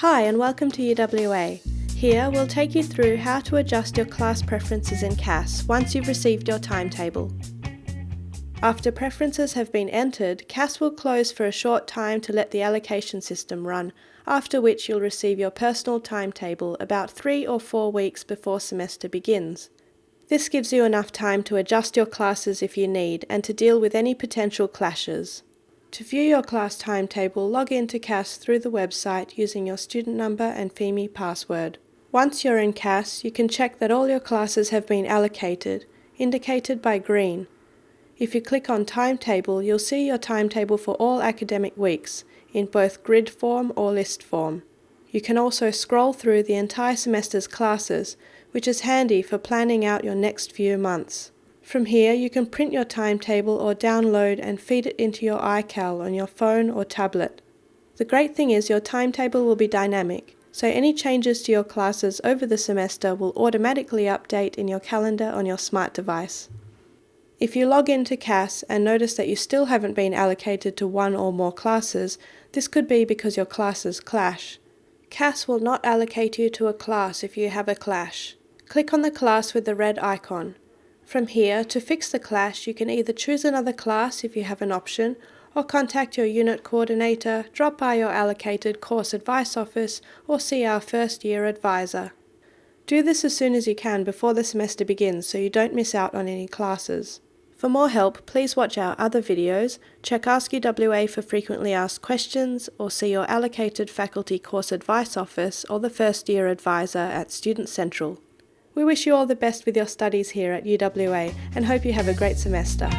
Hi and welcome to UWA. Here we'll take you through how to adjust your class preferences in CAS once you've received your timetable. After preferences have been entered, CAS will close for a short time to let the allocation system run, after which you'll receive your personal timetable about three or four weeks before semester begins. This gives you enough time to adjust your classes if you need and to deal with any potential clashes. To view your class timetable, log into CAS through the website using your student number and Pheme password. Once you're in CAS, you can check that all your classes have been allocated, indicated by green. If you click on Timetable, you'll see your timetable for all academic weeks, in both grid form or list form. You can also scroll through the entire semester's classes, which is handy for planning out your next few months. From here you can print your timetable or download and feed it into your iCal on your phone or tablet. The great thing is your timetable will be dynamic, so any changes to your classes over the semester will automatically update in your calendar on your smart device. If you log into CAS and notice that you still haven't been allocated to one or more classes, this could be because your classes clash. CAS will not allocate you to a class if you have a clash. Click on the class with the red icon. From here, to fix the clash, you can either choose another class if you have an option, or contact your unit coordinator, drop by your allocated course advice office, or see our first year advisor. Do this as soon as you can before the semester begins so you don't miss out on any classes. For more help, please watch our other videos, check Ask UWA for frequently asked questions, or see your allocated faculty course advice office or the first year advisor at Student Central. We wish you all the best with your studies here at UWA and hope you have a great semester.